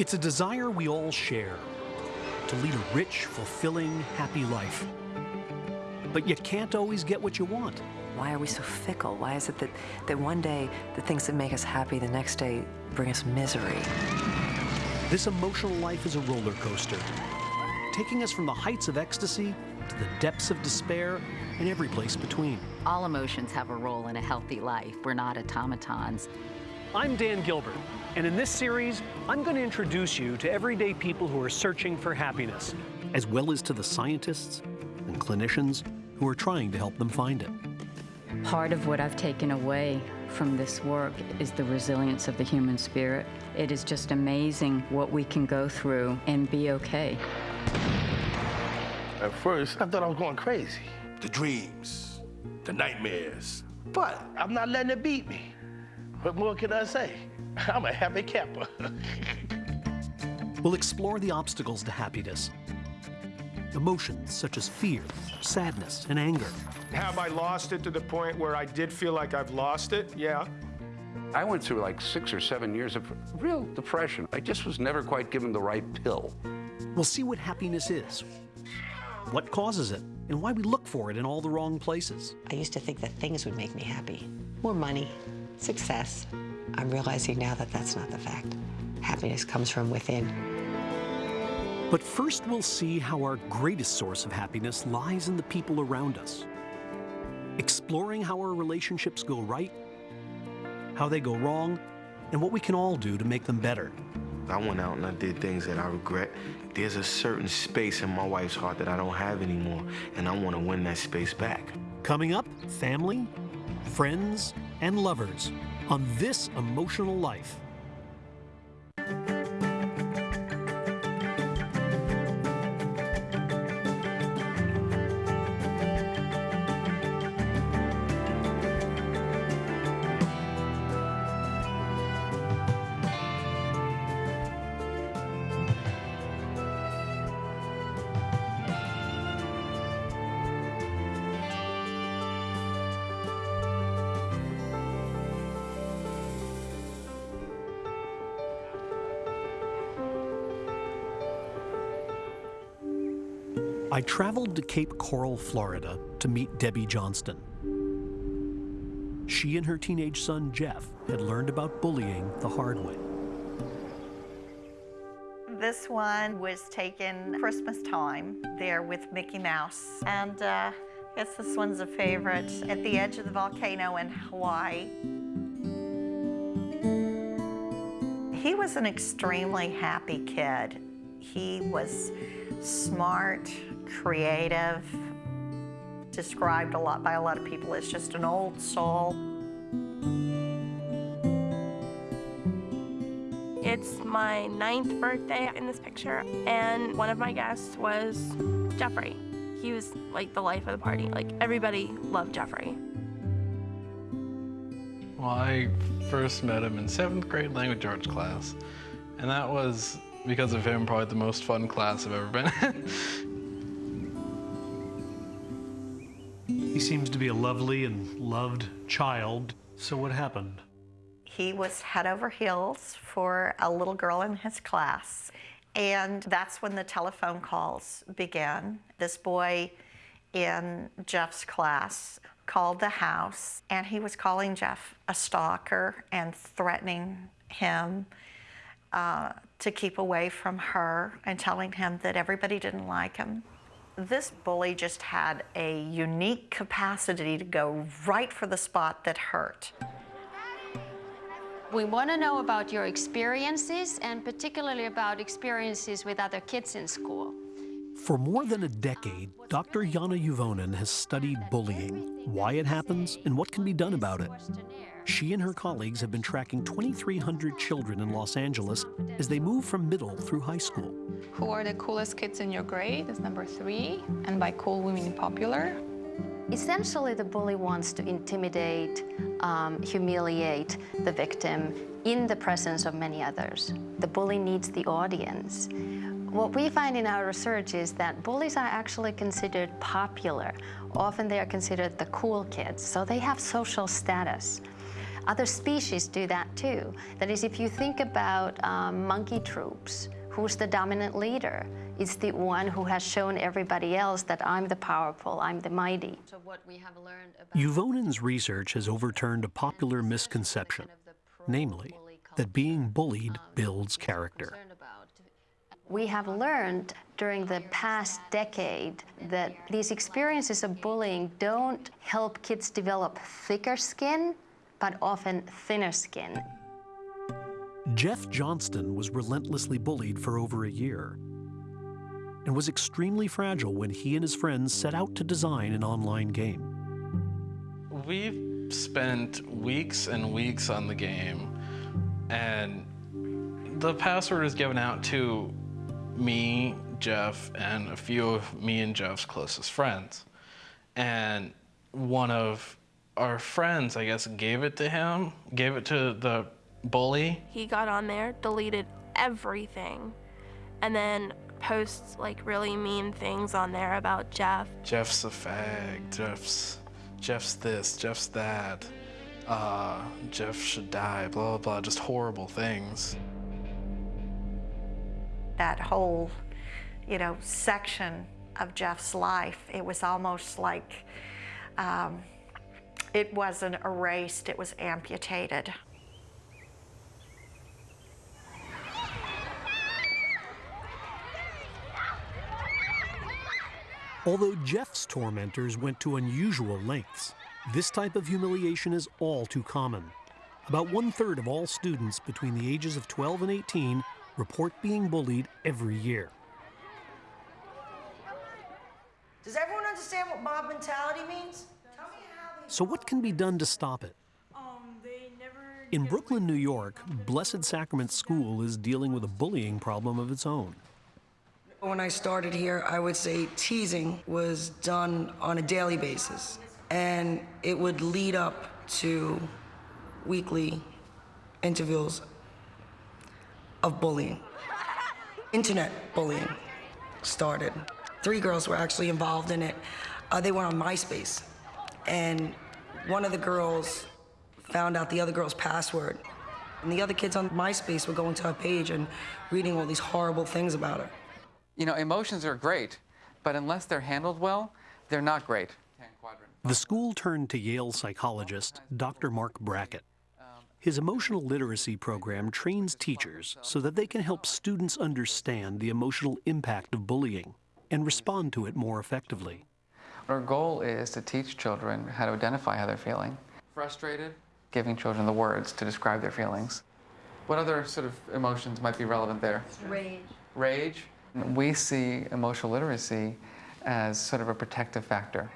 It's a desire we all share to lead a rich, fulfilling, happy life. But you can't always get what you want. Why are we so fickle? Why is it that, that one day the things that make us happy, the next day bring us misery? This emotional life is a roller coaster, taking us from the heights of ecstasy to the depths of despair and every place between. All emotions have a role in a healthy life. We're not automatons. I'm Dan Gilbert, and in this series, I'm going to introduce you to everyday people who are searching for happiness, as well as to the scientists and clinicians who are trying to help them find it. Part of what I've taken away from this work is the resilience of the human spirit. It is just amazing what we can go through and be okay. At first, I thought I was going crazy. The dreams, the nightmares. But I'm not letting it beat me. What more can I say? I'm a happy camper. We'll explore the obstacles to happiness. Emotions such as fear, sadness, and anger. Have I lost it to the point where I did feel like I've lost it? Yeah. I went through like six or seven years of real depression. I just was never quite given the right pill. We'll see what happiness is, what causes it, and why we look for it in all the wrong places. I used to think that things would make me happy. More money, success. I'm realizing now that that's not the fact. Happiness comes from within. But first, we'll see how our greatest source of happiness lies in the people around us. Exploring how our relationships go right, how they go wrong, and what we can all do to make them better. I went out and I did things that I regret. There's a certain space in my wife's heart that I don't have anymore, and I want to win that space back. Coming up, family, friends, and lovers on this emotional life. Traveled to Cape Coral, Florida to meet Debbie Johnston. She and her teenage son, Jeff, had learned about bullying the hard way. This one was taken Christmas time there with Mickey Mouse. And uh, I guess this one's a favorite at the edge of the volcano in Hawaii. He was an extremely happy kid. He was smart, creative, described a lot by a lot of people as just an old soul. It's my ninth birthday in this picture, and one of my guests was Jeffrey. He was like the life of the party. Like everybody loved Jeffrey. Well, I first met him in seventh grade language arts class, and that was because of him probably the most fun class I've ever been in. He seems to be a lovely and loved child. So what happened? He was head over heels for a little girl in his class. And that's when the telephone calls began. This boy in Jeff's class called the house, and he was calling Jeff a stalker and threatening him uh, to keep away from her and telling him that everybody didn't like him. This bully just had a unique capacity to go right for the spot that hurt. We want to know about your experiences and particularly about experiences with other kids in school. For more than a decade, Dr. Jana Juvonen has studied bullying, why it happens, and what can be done about it. She and her colleagues have been tracking 2,300 children in Los Angeles as they move from middle through high school. Who are the coolest kids in your grade is number three, and by cool we mean popular. Essentially, the bully wants to intimidate, um, humiliate the victim in the presence of many others. The bully needs the audience. What we find in our research is that bullies are actually considered popular. Often they are considered the cool kids, so they have social status. Other species do that too. That is, if you think about um, monkey troops, who's the dominant leader? It's the one who has shown everybody else that I'm the powerful, I'm the mighty. So what we have learned about Juvonen's research has overturned a popular misconception, namely, that being bullied builds character. We have learned during the past decade that these experiences of bullying don't help kids develop thicker skin, but often thinner skin. Jeff Johnston was relentlessly bullied for over a year and was extremely fragile when he and his friends set out to design an online game. We've spent weeks and weeks on the game, and the password is given out to me, Jeff, and a few of me and Jeff's closest friends. And one of our friends, I guess, gave it to him, gave it to the bully. He got on there, deleted everything, and then posts like really mean things on there about Jeff. Jeff's a fag, Jeff's, Jeff's this, Jeff's that, uh, Jeff should die, blah, blah, blah, just horrible things. That whole, you know, section of Jeff's life, it was almost like um, it wasn't erased, it was amputated. Although Jeff's tormentors went to unusual lengths, this type of humiliation is all too common. About one third of all students between the ages of 12 and 18 report being bullied every year. Does everyone understand what mob mentality means? So, what can be done to stop it? In Brooklyn, New York, Blessed Sacrament School is dealing with a bullying problem of its own. When I started here, I would say teasing was done on a daily basis, and it would lead up to weekly interviews of bullying. Internet bullying started. Three girls were actually involved in it. Uh, they were on MySpace, and one of the girls found out the other girl's password. And the other kids on MySpace were going to her page and reading all these horrible things about her. You know, emotions are great, but unless they're handled well, they're not great. The school turned to Yale psychologist Dr. Marc Brackett. His emotional literacy program trains teachers so that they can help students understand the emotional impact of bullying and respond to it more effectively. Our goal is to teach children how to identify how they're feeling. Frustrated, giving children the words to describe their feelings. What other sort of emotions might be relevant there? Rage. Rage. We see emotional literacy as sort of a protective factor.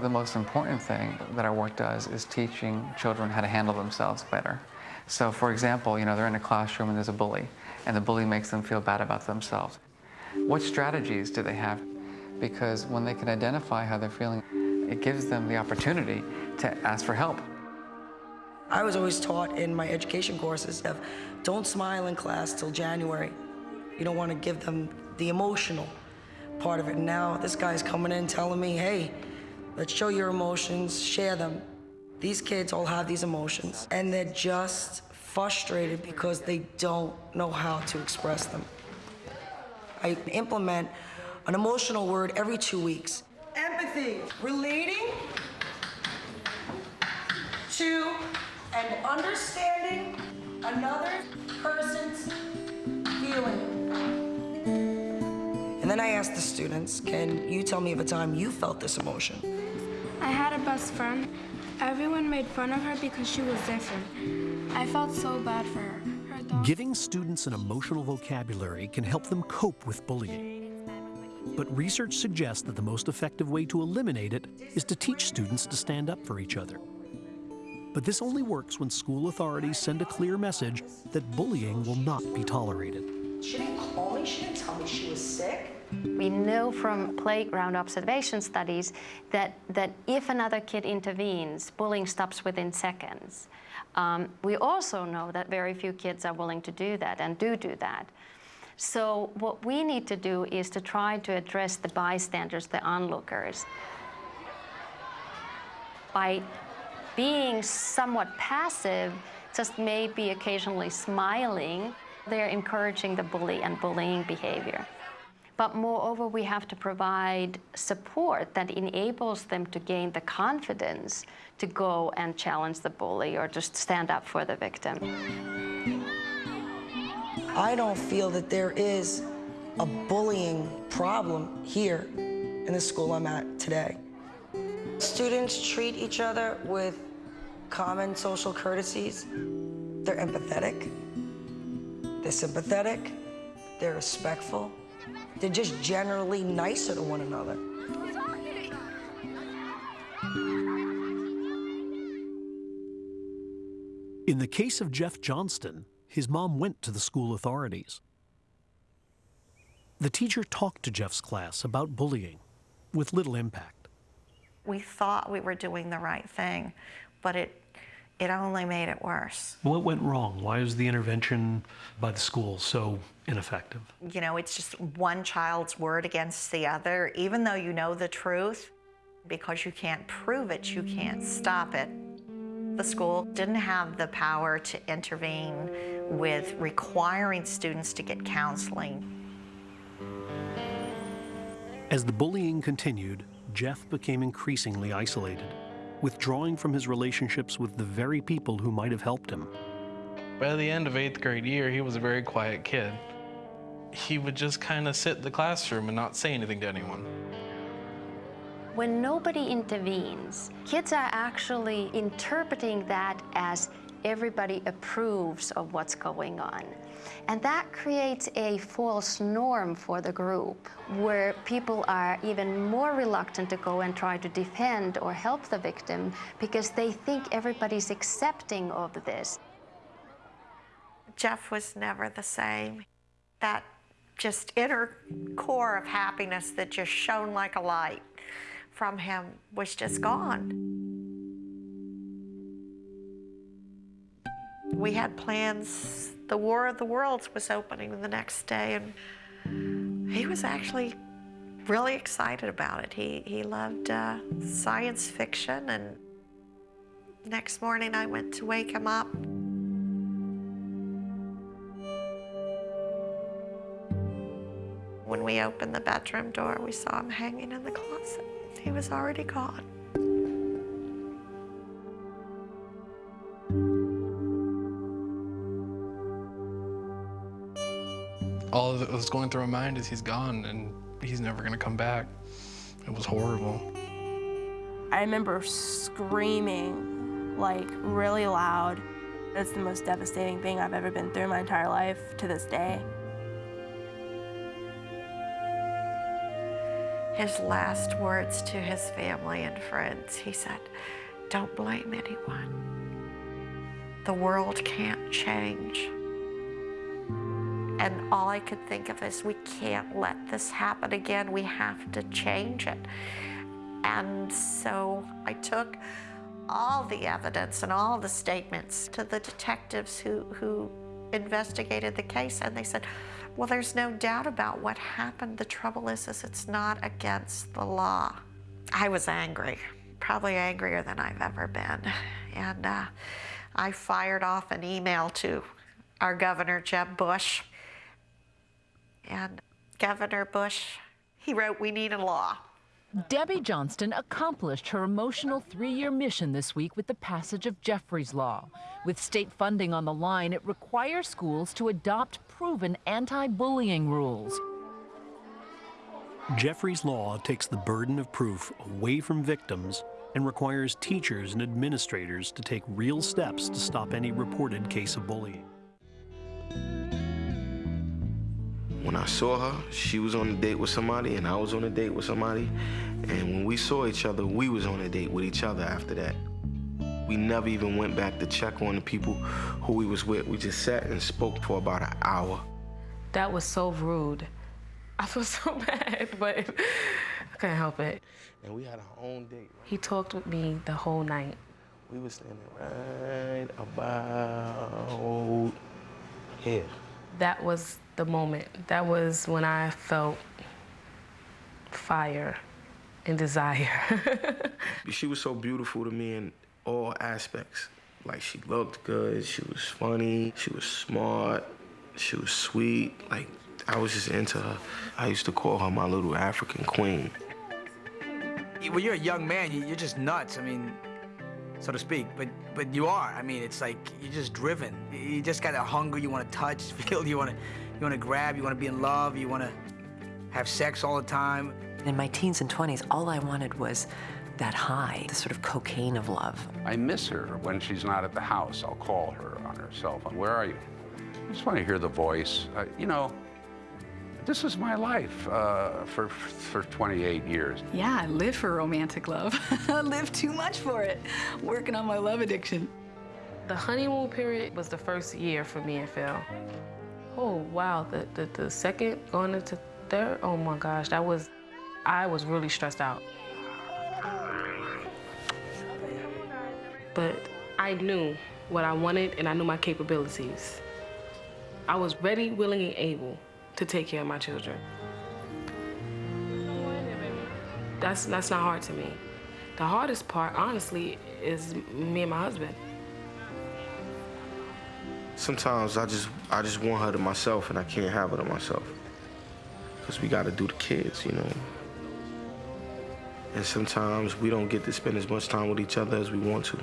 The most important thing that our work does is teaching children how to handle themselves better. So for example, you know, they're in a classroom and there's a bully, and the bully makes them feel bad about themselves. What strategies do they have? Because when they can identify how they're feeling, it gives them the opportunity to ask for help. I was always taught in my education courses of don't smile in class till January. You don't want to give them the emotional part of it. Now this guy's coming in telling me, hey, let's show your emotions, share them. These kids all have these emotions, and they're just frustrated because they don't know how to express them. I implement an emotional word every two weeks. Empathy, relating to and understanding another person's feeling. And then I asked the students, can you tell me of a time you felt this emotion? I had a best friend. Everyone made fun of her because she was different. I felt so bad for her. her Giving students an emotional vocabulary can help them cope with bullying. But research suggests that the most effective way to eliminate it is to teach students to stand up for each other. But this only works when school authorities send a clear message that bullying will not be tolerated. She didn't call me, she didn't tell me she was sick. We know from playground observation studies that, that if another kid intervenes, bullying stops within seconds. Um, we also know that very few kids are willing to do that and do do that. So what we need to do is to try to address the bystanders, the onlookers, by being somewhat passive, just maybe occasionally smiling, they're encouraging the bully and bullying behavior. But moreover, we have to provide support that enables them to gain the confidence to go and challenge the bully or just stand up for the victim. I don't feel that there is a bullying problem here in the school I'm at today. Students treat each other with common social courtesies. They're empathetic, they're sympathetic, they're respectful, they're just generally nicer to one another. In the case of Jeff Johnston, his mom went to the school authorities. The teacher talked to Jeff's class about bullying with little impact. We thought we were doing the right thing, but it, it only made it worse. What went wrong? Why was the intervention by the school so ineffective? You know, it's just one child's word against the other. Even though you know the truth, because you can't prove it, you can't stop it. The school didn't have the power to intervene with requiring students to get counseling. As the bullying continued, Jeff became increasingly isolated, withdrawing from his relationships with the very people who might have helped him. By the end of eighth grade year, he was a very quiet kid. He would just kind of sit in the classroom and not say anything to anyone. When nobody intervenes, kids are actually interpreting that as everybody approves of what's going on. And that creates a false norm for the group where people are even more reluctant to go and try to defend or help the victim because they think everybody's accepting of this. Jeff was never the same. That just inner core of happiness that just shone like a light from him was just gone. We had plans. The War of the Worlds was opening the next day, and he was actually really excited about it. He, he loved uh, science fiction, and next morning I went to wake him up. When we opened the bedroom door, we saw him hanging in the closet. He was already gone. All that was going through my mind is he's gone and he's never gonna come back. It was horrible. I remember screaming like really loud. It's the most devastating thing I've ever been through my entire life to this day. His last words to his family and friends, he said, don't blame anyone. The world can't change. And all I could think of is we can't let this happen again. We have to change it. And so I took all the evidence and all the statements to the detectives who, who investigated the case, and they said, well, there's no doubt about what happened. The trouble is, is it's not against the law. I was angry, probably angrier than I've ever been. And uh, I fired off an email to our governor, Jeb Bush. And Governor Bush, he wrote, we need a law. Debbie Johnston accomplished her emotional three-year mission this week with the passage of Jeffrey's Law. With state funding on the line, it requires schools to adopt proven anti-bullying rules. Jeffrey's Law takes the burden of proof away from victims and requires teachers and administrators to take real steps to stop any reported case of bullying. When I saw her, she was on a date with somebody and I was on a date with somebody. And when we saw each other, we was on a date with each other after that. We never even went back to check on the people who we was with. We just sat and spoke for about an hour. That was so rude. I feel so bad, but I couldn't help it. And we had our own date. He talked with me the whole night. We were standing right about here. That was the moment. That was when I felt fire and desire. she was so beautiful to me in all aspects. Like she looked good, she was funny, she was smart, she was sweet. Like I was just into her. I used to call her my little African queen. When you're a young man, you- you're just nuts. I mean, so to speak. But but you are. I mean, it's like you're just driven. You just got a hunger. You want to touch, feel. You want to you want to grab. You want to be in love. You want to have sex all the time. In my teens and 20s, all I wanted was that high, the sort of cocaine of love. I miss her when she's not at the house. I'll call her on her cell phone. Where are you? I just want to hear the voice. Uh, you know, this is my life uh, for for 28 years. Yeah, I live for romantic love. I live too much for it. Working on my love addiction. The honeymoon period was the first year for me and Phil. Oh wow, the, the, the second going into third, oh my gosh, that was, I was really stressed out. But I knew what I wanted and I knew my capabilities. I was ready, willing, and able to take care of my children. That's, that's not hard to me. The hardest part, honestly, is me and my husband. Sometimes I just I just want her to myself and I can't have her to myself. Cause we gotta do the kids, you know. And sometimes we don't get to spend as much time with each other as we want to.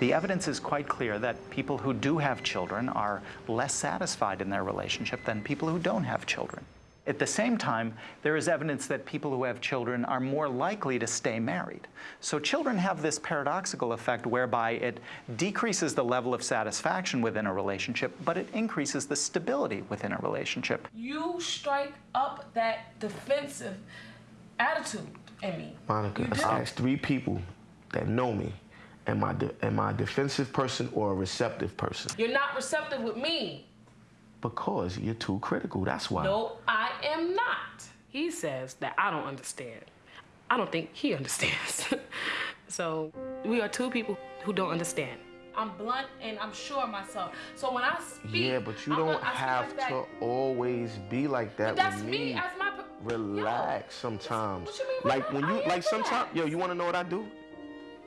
The evidence is quite clear that people who do have children are less satisfied in their relationship than people who don't have children. At the same time, there is evidence that people who have children are more likely to stay married. So children have this paradoxical effect whereby it decreases the level of satisfaction within a relationship, but it increases the stability within a relationship. You strike up that defensive attitude in me. Monica, ask three people that know me. Am I, de- am I a defensive person or a receptive person? You're not receptive with me. Because you're too critical, that's why. No, I am not. He says that I don't understand. I don't think he understands. so we are two people who don't understand. I'm blunt and I'm sure of myself. So when I speak, Yeah, but you I'm don't have like to always be like that But that's with me me. as my. Relax sometimes. What you mean, Like when you I am like sometimes yo, you wanna know what I do?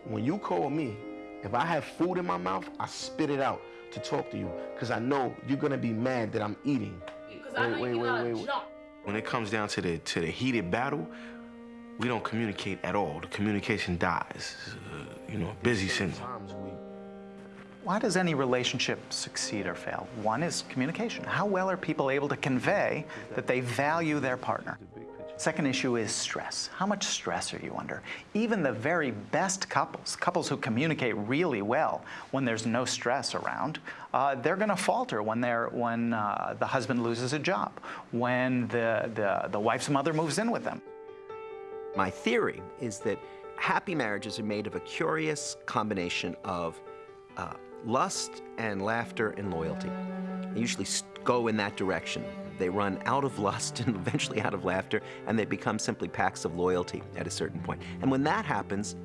When you call me, if I have food in my mouth, I spit it out to talk to you. Cause I know you're gonna be mad that I'm eating. Because I know you gotta jump. When it comes down to the to the heated battle, we don't communicate at all. The communication dies. Uh, you know, busy syndrome. Why does any relationship succeed or fail? One is communication. How well are people able to convey that they value their partner? Second issue is stress. How much stress are you under? Even the very best couples, couples who communicate really well when there's no stress around, uh, they're going to falter when they're when uh, the husband loses a job, when the, the the wife's mother moves in with them. My theory is that happy marriages are made of a curious combination of uh, lust and laughter and loyalty. They usually go in that direction. They run out of lust and eventually out of laughter, and they become simply packs of loyalty at a certain point. And when that happens,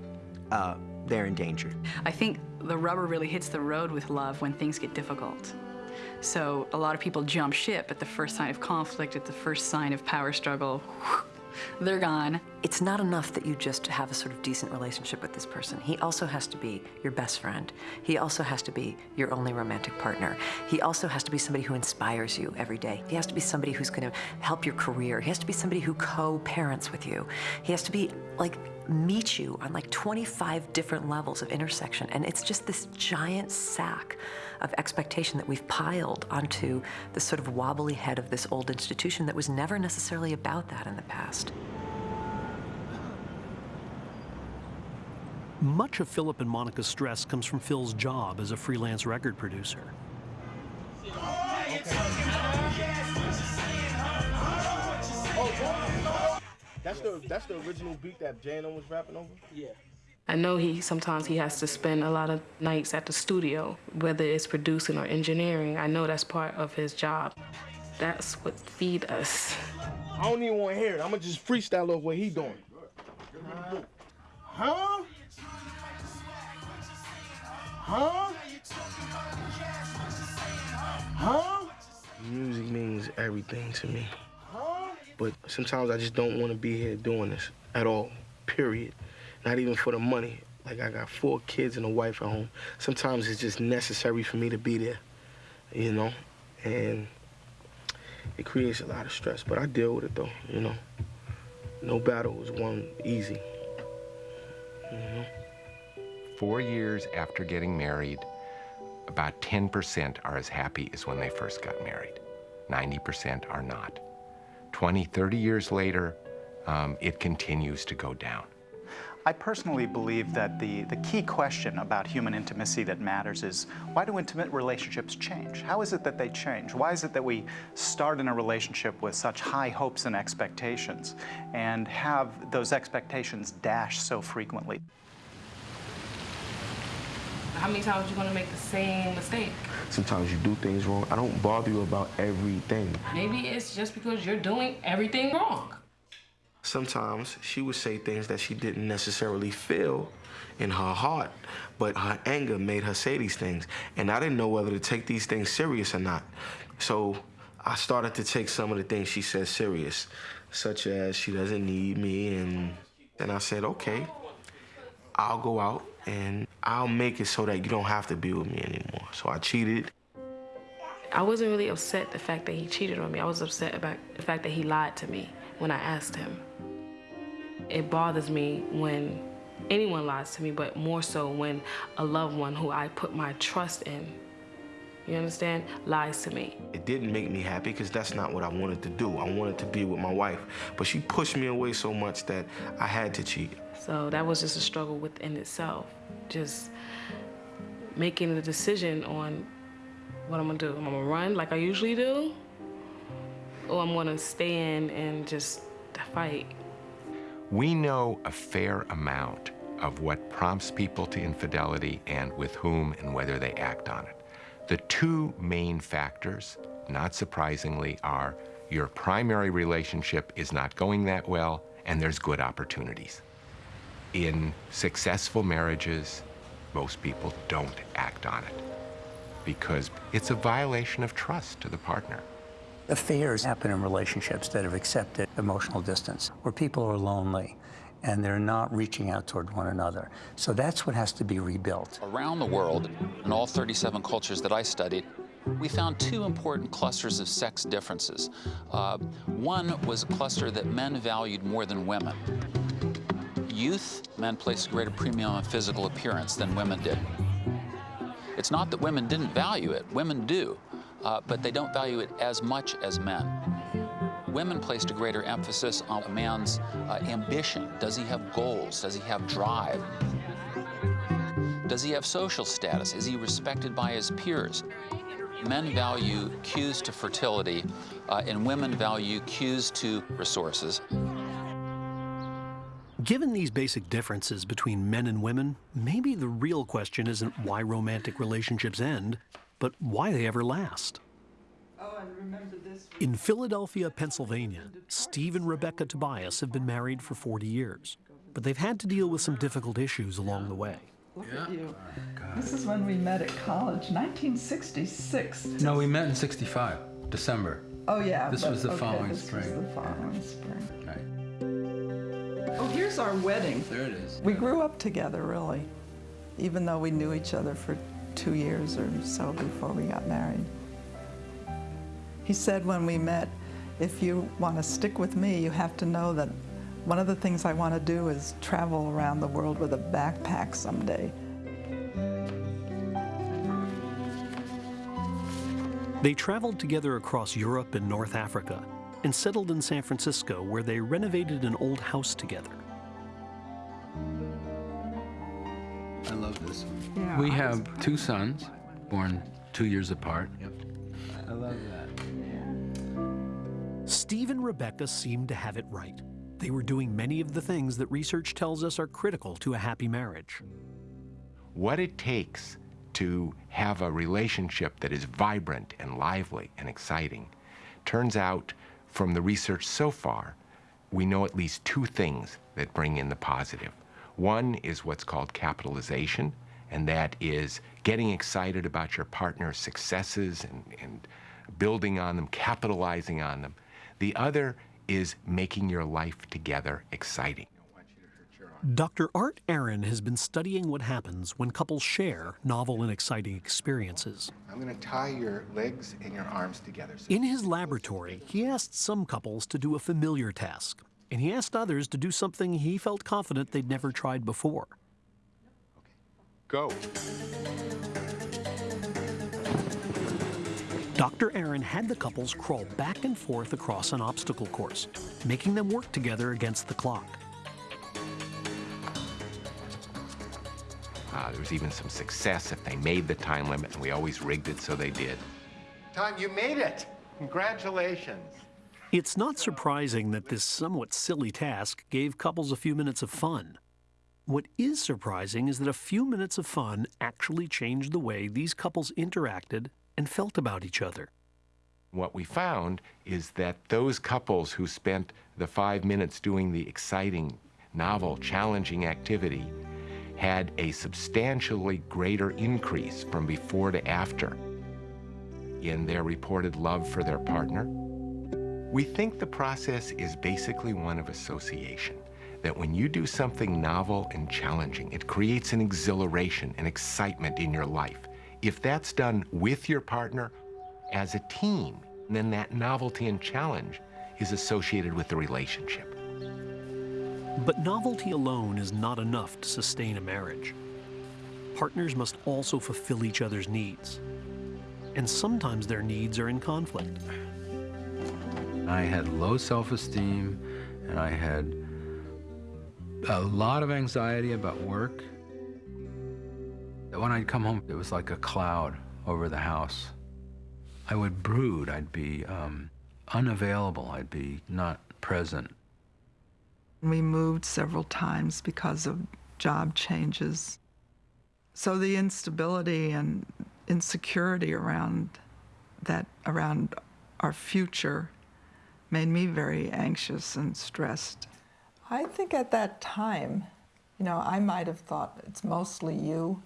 uh, they're in danger. I think the rubber really hits the road with love when things get difficult. So a lot of people jump ship at the first sign of conflict, at the first sign of power struggle. They're gone. It's not enough that you just have a sort of decent relationship with this person. He also has to be your best friend. He also has to be your only romantic partner. He also has to be somebody who inspires you every day. He has to be somebody who's going to help your career. He has to be somebody who co-parents with you. He has to be like meet you on like 25 different levels of intersection. And it's just this giant sack of expectation that we've piled onto the sort of wobbly head of this old institution that was never necessarily about that in the past. Much of Philip and Monica's stress comes from Phil's job as a freelance record producer. That's the that's the original beat that Jano was rapping over. Yeah. I know he sometimes he has to spend a lot of nights at the studio, whether it's producing or engineering. I know that's part of his job. That's what feed us. I don't even want to hear it. I'm gonna just freestyle off what he doing. Huh? Huh? Huh? Music means everything to me. Huh? But sometimes I just don't want to be here doing this at all, period. Not even for the money. Like I got four kids and a wife at home. Sometimes it's just necessary for me to be there, you know, and it creates a lot of stress. But I deal with it though, you know. No battle is won easy. You know? Four years after getting married, about 10% are as happy as when they first got married. 90% are not. 20, 30 years later, um, it continues to go down. I personally believe that the, the key question about human intimacy that matters is why do intimate relationships change? How is it that they change? Why is it that we start in a relationship with such high hopes and expectations and have those expectations dashed so frequently? How many times are you going to make the same mistake? Sometimes you do things wrong. I don't bother you about everything. Maybe it's just because you're doing everything wrong. Sometimes she would say things that she didn't necessarily feel in her heart, but her anger made her say these things. And I didn't know whether to take these things serious or not. So I started to take some of the things she said serious, such as she doesn't need me. And, and I said, okay, I'll go out and I'll make it so that you don't have to be with me anymore. So I cheated. I wasn't really upset the fact that he cheated on me. I was upset about the fact that he lied to me when I asked him. It bothers me when anyone lies to me, but more so when a loved one who I put my trust in, you understand, lies to me. It didn't make me happy because that's not what I wanted to do. I wanted to be with my wife, but she pushed me away so much that I had to cheat. So that was just a struggle within itself. Just making the decision on what I'm gonna do. I'm gonna run like I usually do, or I'm gonna stay in and just fight. We know a fair amount of what prompts people to infidelity and with whom and whether they act on it. The two main factors, not surprisingly, are your primary relationship is not going that well and there's good opportunities. In successful marriages, most people don't act on it because it's a violation of trust to the partner. Affairs happen in relationships that have accepted emotional distance, where people are lonely and they're not reaching out toward one another. So that's what has to be rebuilt. Around the world, in all 37 cultures that I studied, we found two important clusters of sex differences. Uh, one was a cluster that men valued more than women. Youth, men placed a greater premium on physical appearance than women did. It's not that women didn't value it, women do, uh, but they don't value it as much as men. Women placed a greater emphasis on a man's uh, ambition. Does he have goals? Does he have drive? Does he have social status? Is he respected by his peers? Men value cues to fertility, uh, and women value cues to resources. Given these basic differences between men and women, maybe the real question isn't why romantic relationships end, but why they ever last. Oh, in Philadelphia, Pennsylvania, Steve and Rebecca Tobias have been married for 40 years, but they've had to deal with some difficult issues along the way. Look at you. Oh, this is when we met at college, 1966. No, we met in 65, December. Oh, yeah. This but- was the okay, following this spring. was the following spring. Right. Oh, here's our wedding. There it is. We grew up together, really, even though we knew each other for two years or so before we got married. He said when we met, if you want to stick with me, you have to know that one of the things I want to do is travel around the world with a backpack someday. They traveled together across Europe and North Africa and settled in San Francisco where they renovated an old house together. I love this one. Yeah, we I have two sons, born two years apart. I love that. Steve and Rebecca seemed to have it right. They were doing many of the things that research tells us are critical to a happy marriage. What it takes to have a relationship that is vibrant and lively and exciting turns out from the research so far, we know at least two things that bring in the positive. One is what's called capitalization, and that is getting excited about your partner's successes and, and building on them, capitalizing on them. The other is making your life together exciting. Dr. Art Aron has been studying what happens when couples share novel and exciting experiences. I'm going to tie your legs and your arms together. In his laboratory, he asked some couples to do a familiar task, and he asked others to do something he felt confident they'd never tried before. Go. Dr. Aron had the couples crawl back and forth across an obstacle course, making them work together against the clock. Uh, there was even some success if they made the time limit, and we always rigged it so they did. Tom, you made it! Congratulations. It's not surprising that this somewhat silly task gave couples a few minutes of fun. What is surprising is that a few minutes of fun actually changed the way these couples interacted and felt about each other. What we found is that those couples who spent the five minutes doing the exciting, novel, challenging activity had a substantially greater increase from before to after in their reported love for their partner. We think the process is basically one of association, that when you do something novel and challenging, it creates an exhilaration and excitement in your life. If that's done with your partner as a team, then that novelty and challenge is associated with the relationship. But novelty alone is not enough to sustain a marriage. Partners must also fulfill each other's needs. And sometimes their needs are in conflict. I had low self-esteem and I had a lot of anxiety about work. When I'd come home, it was like a cloud over the house. I would brood, I'd be um, unavailable, I'd be not present. We moved several times because of job changes. So the instability and insecurity around that, around our future, made me very anxious and stressed. I think at that time, you know, I might have thought it's mostly you.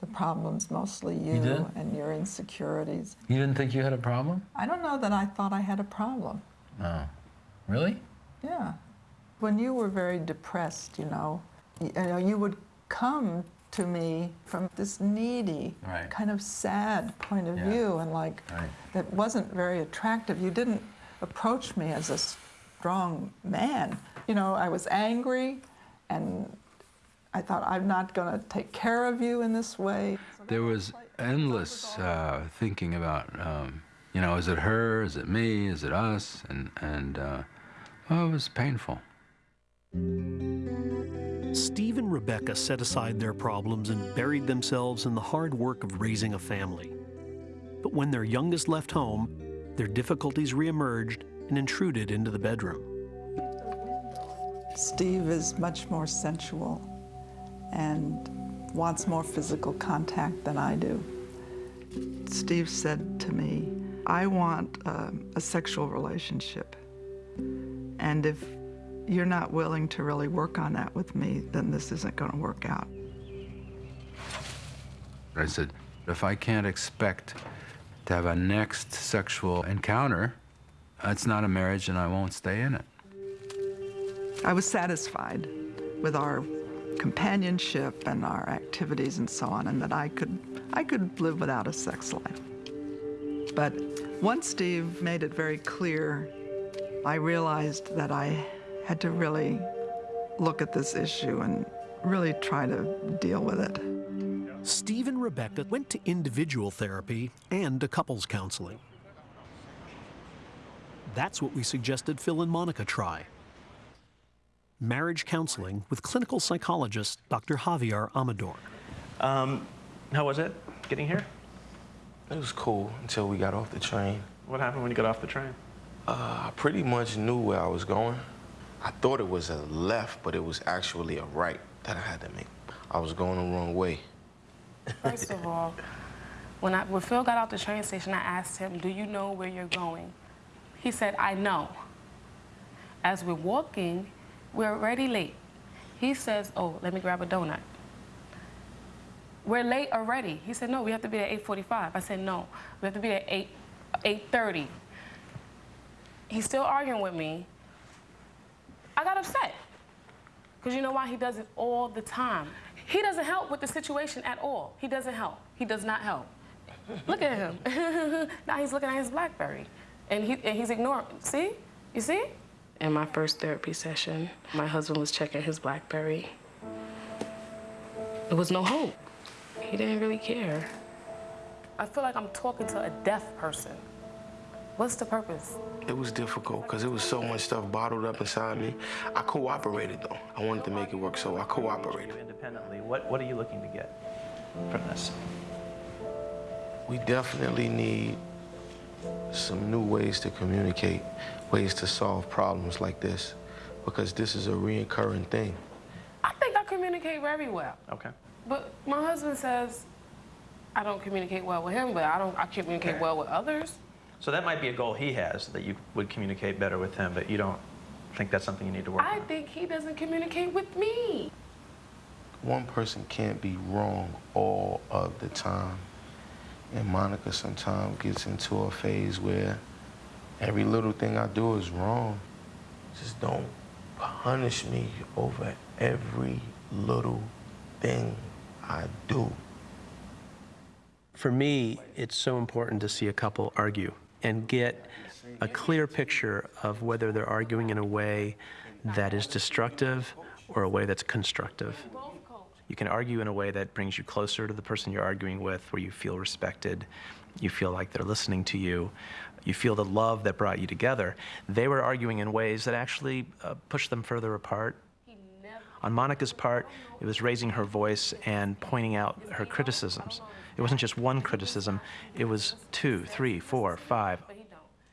The problem's mostly you, You and your insecurities. You didn't think you had a problem? I don't know that I thought I had a problem. No. Really? Yeah. When you were very depressed, you know, you, you know, you would come to me from this needy, Right. kind of sad point of Yeah. view, and like Right. that wasn't very attractive. You didn't approach me as a strong man. You know, I was angry, and I thought I'm not going to take care of you in this way. There was endless uh, thinking about, um, you know, is it her? Is it me? Is it us? And, and uh, well, it was painful. Steve and Rebecca set aside their problems and buried themselves in the hard work of raising a family. But when their youngest left home, their difficulties reemerged and intruded into the bedroom. Steve is much more sensual and wants more physical contact than I do. Steve said to me, I want um, a sexual relationship. And if you're not willing to really work on that with me, then this isn't going to work out. I said, if I can't expect to have a next sexual encounter, it's not a marriage and I won't stay in it. I was satisfied with our companionship and our activities and so on, and that I could, I could live without a sex life. But once Steve made it very clear, I realized that I had to really look at this issue and really try to deal with it. Steve and Rebecca went to individual therapy and to couples counseling. That's what we suggested Phil and Monica try. Marriage counseling with clinical psychologist Dr. Javier Amador. Um, how was it getting here? It was cool until we got off the train. What happened when you got off the train? Uh, I pretty much knew where I was going. I thought it was a left, but it was actually a right that I had to make. I was going the wrong way. First of all, when, I, when Phil got out the train station, I asked him, do you know where you're going? He said, I know. As we're walking, we're already late. He says, oh, let me grab a donut. We're late already. He said, no, we have to be at 8.45. I said, no, we have to be at 8, 8.30. He's still arguing with me. I got upset Because you know why? He does it all the time. He doesn't help with the situation at all. He doesn't help. He does not help. Look at him. now he's looking at his BlackBerry. And, he, and he's ignoring. See? You see? In my first therapy session, my husband was checking his BlackBerry. There was no hope. He didn't really care. I feel like I'm talking to a deaf person. What's the purpose? It was difficult because it was so much stuff bottled up inside me. I cooperated though. I wanted to make it work, so I cooperated. Independently, what, what are you looking to get from this? We definitely need some new ways to communicate, ways to solve problems like this, because this is a reoccurring thing. I think I communicate very well. Okay. But my husband says I don't communicate well with him, but I don't I communicate well with others. So that might be a goal he has, that you would communicate better with him, but you don't think that's something you need to work I on? I think he doesn't communicate with me. One person can't be wrong all of the time. And Monica sometimes gets into a phase where every little thing I do is wrong. Just don't punish me over every little thing I do. For me, it's so important to see a couple argue and get a clear picture of whether they're arguing in a way that is destructive or a way that's constructive. You can argue in a way that brings you closer to the person you're arguing with, where you feel respected, you feel like they're listening to you, you feel the love that brought you together. They were arguing in ways that actually uh, pushed them further apart. On Monica's part, it was raising her voice and pointing out her criticisms. It wasn't just one criticism, it was two, three, four, five.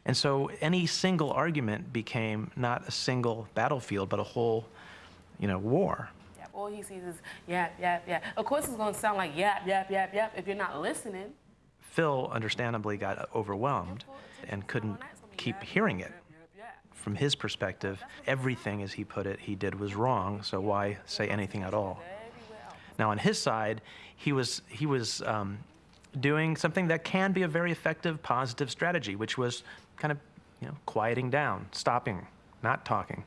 And so any single argument became not a single battlefield, but a whole, you know, war. All he sees is yap, yap, yap. Of course, it's going to sound like yap, yap, yap, yap if you're not listening. Phil understandably got overwhelmed and couldn't keep hearing it. From his perspective, everything, as he put it, he did was wrong, so why say anything at all? Now, on his side, he was, he was um, doing something that can be a very effective, positive strategy, which was kind of, you know, quieting down, stopping, not talking.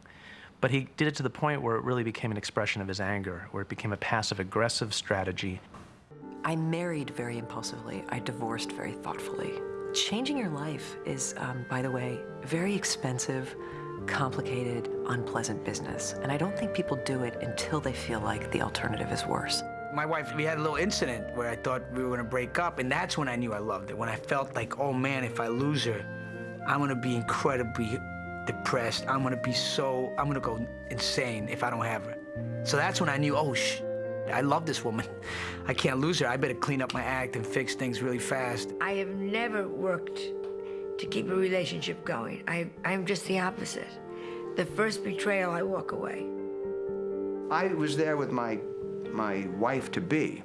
But he did it to the point where it really became an expression of his anger, where it became a passive aggressive strategy. I married very impulsively. I divorced very thoughtfully. Changing your life is, um, by the way, very expensive, complicated, unpleasant business. And I don't think people do it until they feel like the alternative is worse. My wife, we had a little incident where I thought we were gonna break up, and that's when I knew I loved her. When I felt like, oh man, if I lose her, I'm gonna be incredibly depressed. I'm gonna be so, I'm gonna go insane if I don't have her. So that's when I knew, oh, sh I love this woman. I can't lose her. I better clean up my act and fix things really fast. I have never worked to keep a relationship going. I, I'm just the opposite. The first betrayal, I walk away. I was there with my, my wife to be.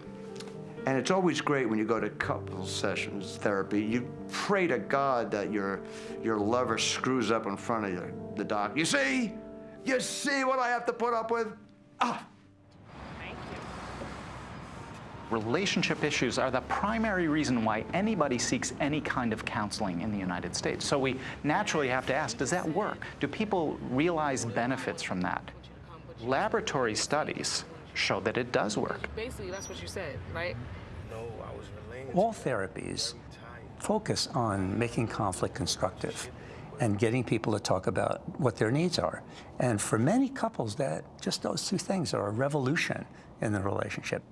And it's always great when you go to couple sessions therapy. You pray to God that your, your lover screws up in front of you, the doc. You see? You see what I have to put up with? Ah, Thank you. Relationship issues are the primary reason why anybody seeks any kind of counseling in the United States. So we naturally have to ask, does that work? Do people realize benefits from that? Laboratory studies show that it does work. Basically, that's what you said, right? All therapies focus on making conflict constructive and getting people to talk about what their needs are. And for many couples, that just those two things are a revolution in the relationship.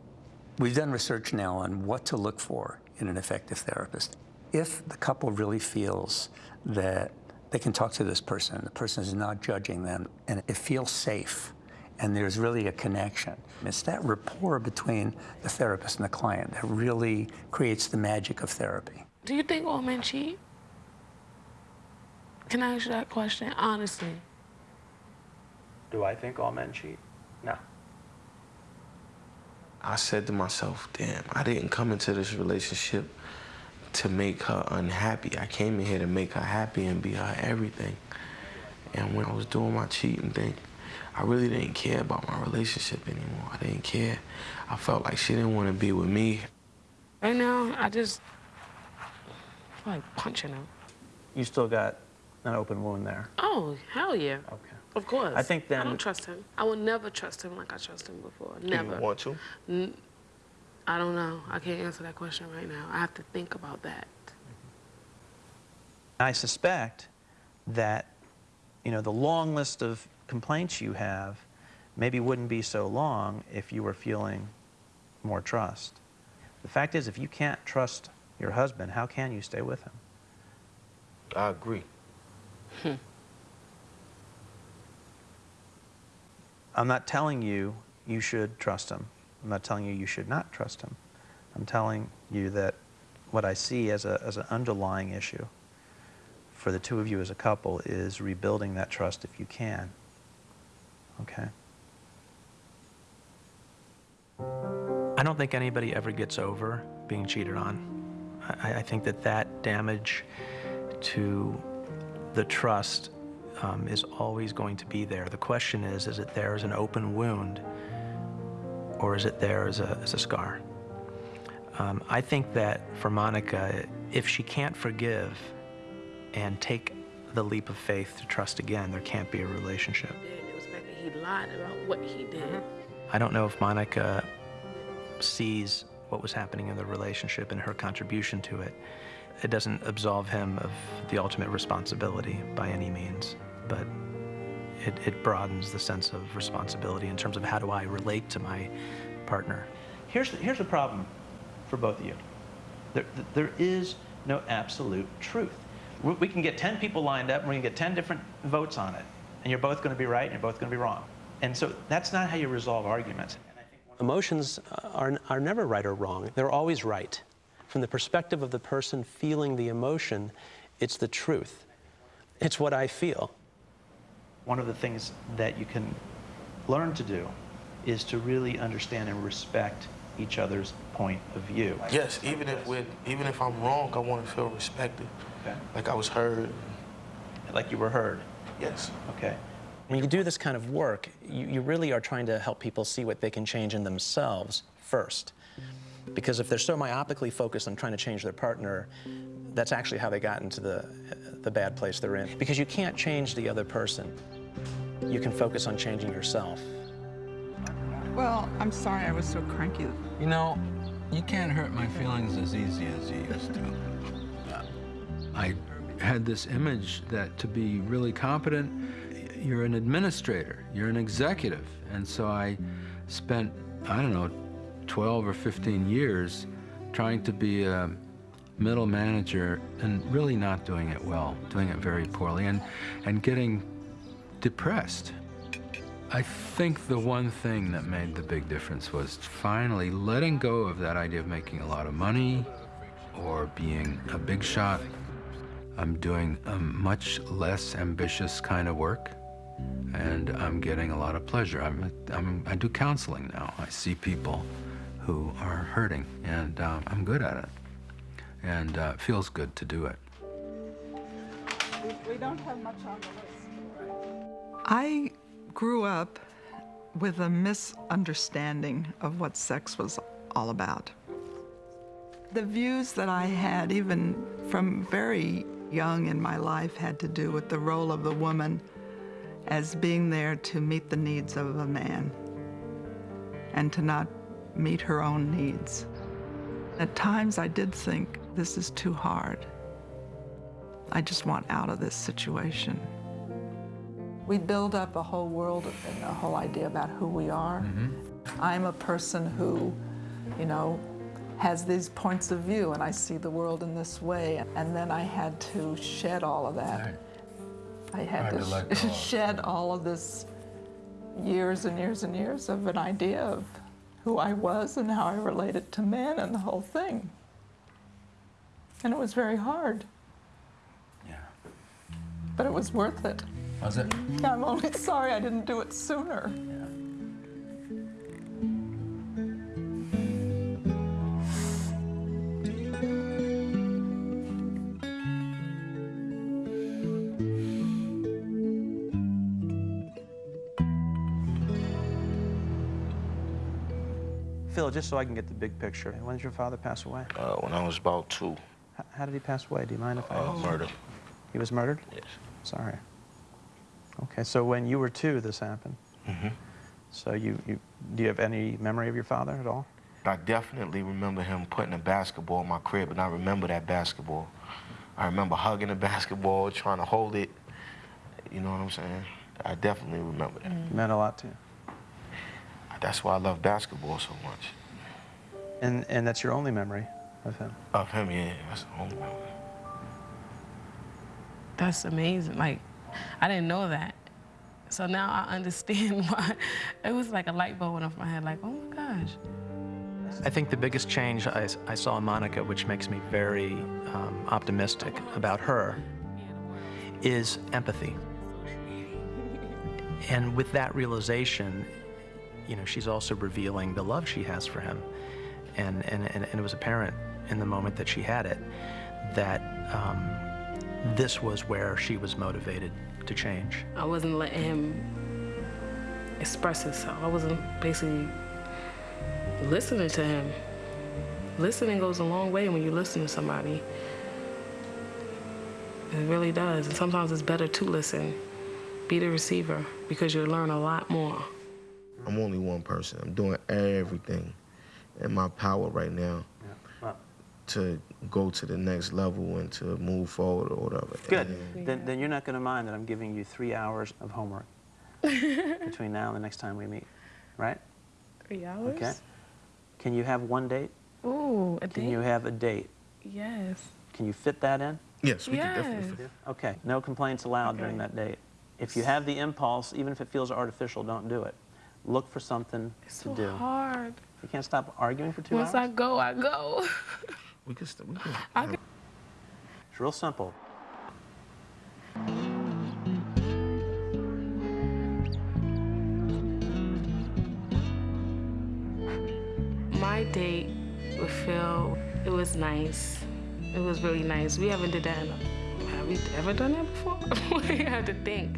We've done research now on what to look for in an effective therapist. If the couple really feels that they can talk to this person, the person is not judging them, and it feels safe, and there's really a connection. It's that rapport between the therapist and the client that really creates the magic of therapy. Do you think all men cheat? Can I ask you that question honestly? Do I think all men cheat? No. I said to myself, damn, I didn't come into this relationship to make her unhappy. I came in here to make her happy and be her everything. And when I was doing my cheating thing, I really didn't care about my relationship anymore. I didn't care. I felt like she didn't want to be with me. Right now, I just feel like punching him. You still got an open wound there. Oh, hell yeah. Okay. Of course. I think that. I don't trust him. I will never trust him like I trusted him before. Never. You want to? N- I don't know. I can't answer that question right now. I have to think about that. I suspect that, you know, the long list of complaints you have maybe wouldn't be so long if you were feeling more trust. The fact is, if you can't trust your husband, how can you stay with him? I agree. Hmm. I'm not telling you you should trust him. I'm not telling you you should not trust him. I'm telling you that what I see as, a, as an underlying issue for the two of you as a couple is rebuilding that trust if you can. Okay? I don't think anybody ever gets over being cheated on. I, I think that that damage to the trust um, is always going to be there. The question is, is it there as an open wound or is it there as a, as a scar? Um, I think that for Monica, if she can't forgive and take the leap of faith to trust again, there can't be a relationship. Lied about what he did. Mm-hmm. I don't know if Monica sees what was happening in the relationship and her contribution to it. It doesn't absolve him of the ultimate responsibility by any means, but it, it broadens the sense of responsibility in terms of how do I relate to my partner. Here's the, here's the problem for both of you. There, there is no absolute truth. We we can get 10 people lined up and we can get 10 different votes on it, and you're both going to be right and you're both going to be wrong. And so that's not how you resolve arguments. Emotions are, are never right or wrong. They're always right. From the perspective of the person feeling the emotion, it's the truth. It's what I feel. One of the things that you can learn to do is to really understand and respect each other's point of view. Yes, even if we even if I'm wrong, I want to feel respected. Okay. Like I was heard. Like you were heard. Yes. Okay. When you do this kind of work, you, you really are trying to help people see what they can change in themselves first. Because if they're so myopically focused on trying to change their partner, that's actually how they got into the, the bad place they're in. Because you can't change the other person. You can focus on changing yourself. Well, I'm sorry I was so cranky. You know, you can't hurt my feelings as easy as you used to. I had this image that to be really competent, you're an administrator, you're an executive. And so I spent, I don't know, 12 or 15 years trying to be a middle manager and really not doing it well, doing it very poorly, and, and getting depressed. I think the one thing that made the big difference was finally letting go of that idea of making a lot of money or being a big shot. I'm doing a much less ambitious kind of work, and I'm getting a lot of pleasure. I'm, I'm, I do counseling now. I see people who are hurting, and uh, I'm good at it. And uh, it feels good to do it. We don't have much on the list. I grew up with a misunderstanding of what sex was all about. The views that I had, even from very young in my life, had to do with the role of the woman as being there to meet the needs of a man and to not meet her own needs. At times I did think, this is too hard. I just want out of this situation. We build up a whole world and a whole idea about who we are. Mm-hmm. I'm a person who, you know, has these points of view and I see the world in this way. And then I had to shed all of that. I had to sh- shed all of this years and years and years of an idea of who I was and how I related to men and the whole thing. And it was very hard. Yeah. But it was worth it. Was it? I'm only sorry I didn't do it sooner. Just so I can get the big picture, when did your father pass away? Uh, when I was about two. H- How did he pass away? Do you mind if I Uh, ask? murder. He was murdered? Yes. Sorry. Okay, so when you were two, this happened. Mm-hmm. So you, you, do you have any memory of your father at all? I definitely remember him putting a basketball in my crib, and I remember that basketball. I remember hugging the basketball, trying to hold it. You know what I'm saying? I definitely remember that. It meant a lot to you. That's why I love basketball so much. And, and that's your only memory of him? Of him, yeah. That's the only memory. That's amazing. Like, I didn't know that. So now I understand why. It was like a light bulb went off my head, like, oh my gosh. I think the biggest change I, I saw in Monica, which makes me very um, optimistic about her, is empathy. And with that realization, you know, she's also revealing the love she has for him. And, and, and, and it was apparent in the moment that she had it that um, this was where she was motivated to change. I wasn't letting him express himself. I wasn't basically listening to him. Listening goes a long way when you listen to somebody. It really does. And sometimes it's better to listen. Be the receiver because you'll learn a lot more. I'm only one person. I'm doing everything in my power right now to go to the next level and to move forward or whatever. Good. Then, then you're not going to mind that I'm giving you three hours of homework between now and the next time we meet, right? Three hours? Okay. Can you have one date? Ooh, a Can date? you have a date? Yes. Can you fit that in? Yes, we can definitely fit it. Okay, no complaints allowed during that date. If you have the impulse, even if it feels artificial, don't do it. Look for something It's to so do. hard. You can't stop arguing for two Once hours? I go, I go. We can, st- we can. I can It's real simple. My date with Phil, it was nice. It was really nice. We haven't did that in a, have we ever done that before? we have to think.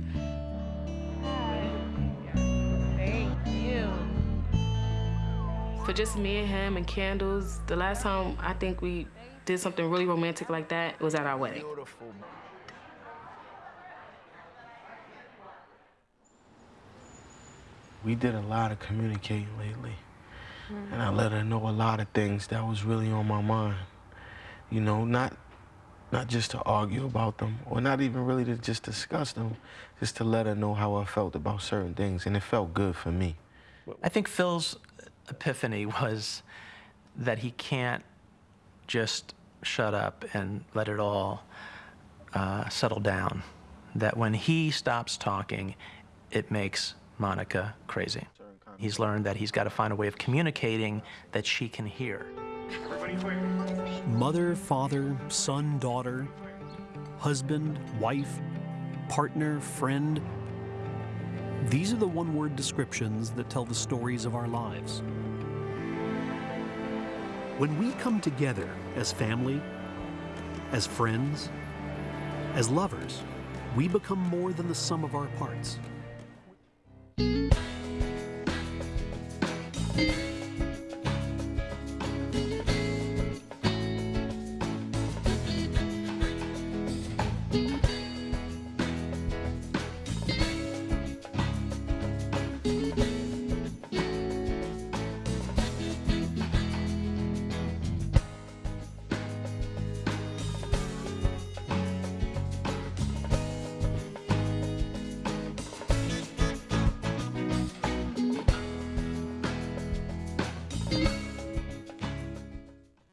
For just me and him and candles, the last time I think we did something really romantic like that was at our wedding. We did a lot of communicating lately. And I let her know a lot of things that was really on my mind. You know, not not just to argue about them or not even really to just discuss them, just to let her know how I felt about certain things. And it felt good for me. I think Phil's epiphany was that he can't just shut up and let it all uh, settle down. That when he stops talking, it makes Monica crazy. He's learned that he's got to find a way of communicating that she can hear. Mother, father, son, daughter, husband, wife, partner, friend. These are the one-word descriptions that tell the stories of our lives. When we come together as family, as friends, as lovers, we become more than the sum of our parts.